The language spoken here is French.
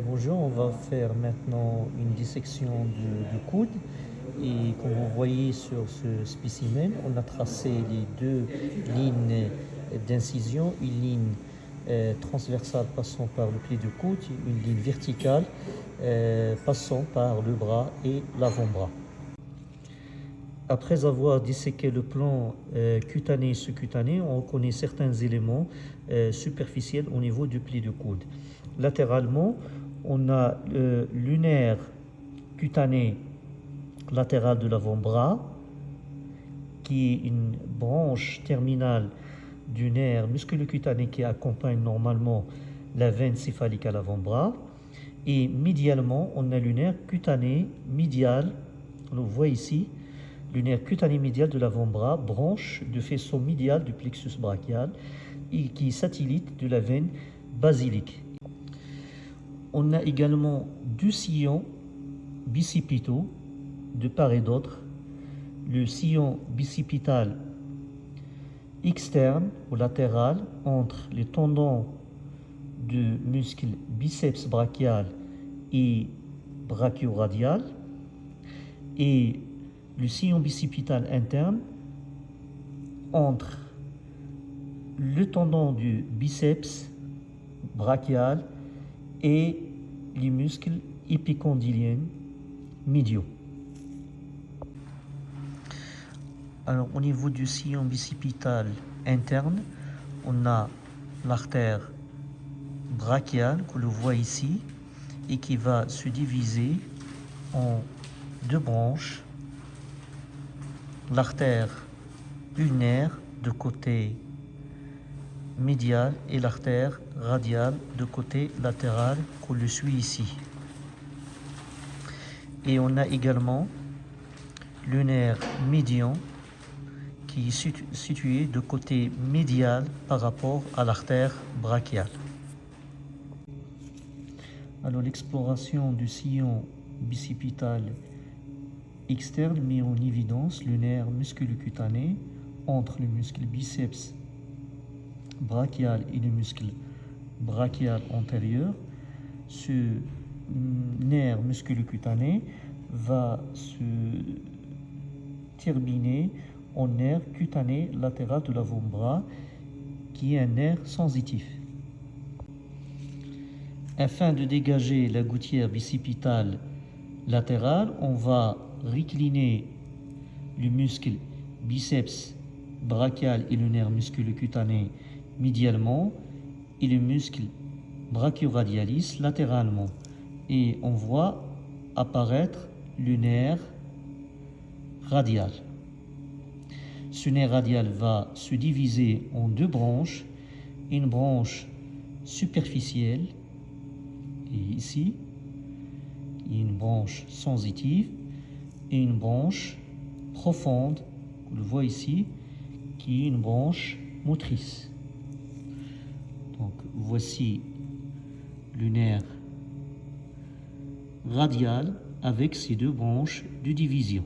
va faire maintenant une dissection du, coude. Et comme vous voyez sur ce spécimen, on a tracé les deux lignes d'incision, une ligne euh, transversale passant par le pied du coude, une ligne verticale euh, passant par le bras et l'avant-bras. Après avoir disséqué le plan euh, cutané et sous-cutané, on reconnaît certains éléments euh, superficiels au niveau du pli de coude. Latéralement, on a le lunaire cutané latéral de l'avant-bras, qui est une branche terminale du nerf musculocutané qui accompagne normalement la veine céphalique à l'avant-bras. Et médialement, on a le nerf cutané médial, on le voit ici, lunaire cutané médial de l'avant-bras, branche de faisceau médial du plexus brachial et qui satellite de la veine basilique. On a également deux sillons bicipitaux de part et d'autre. Le sillon bicipital externe ou latéral entre les tendons du muscle biceps brachial et brachioradial et le sillon bicipital interne entre le tendon du biceps brachial et les muscles épicondyliens médiaux. Alors au niveau du sillon bicipital interne, on a l'artère brachiale que l'on voit ici et qui va se diviser en deux branches l'artère ulnaire de côté médial et l'artère radiale de côté latéral qu'on le suit ici. Et on a également le nerf médian qui est situé de côté médial par rapport à l'artère brachiale. Alors l'exploration du sillon bicipital externe met en évidence le nerf musculocutané entre le muscle biceps brachial et le muscle brachial antérieur. Ce nerf musculocutané va se terminer en nerf cutané latéral de l'avant-bras qui est un nerf sensitif. Afin de dégager la gouttière bicipitale latérale, on va recliner le muscle biceps brachial et le nerf musculocutané médialement et le muscle brachioradialis latéralement. Et on voit apparaître le nerf radial. Ce nerf radial va se diviser en deux branches, une branche superficielle, et ici, une branche sensitive, et une branche profonde, vous le voit ici, qui est une branche motrice. Voici nerf radial avec ses deux branches de division.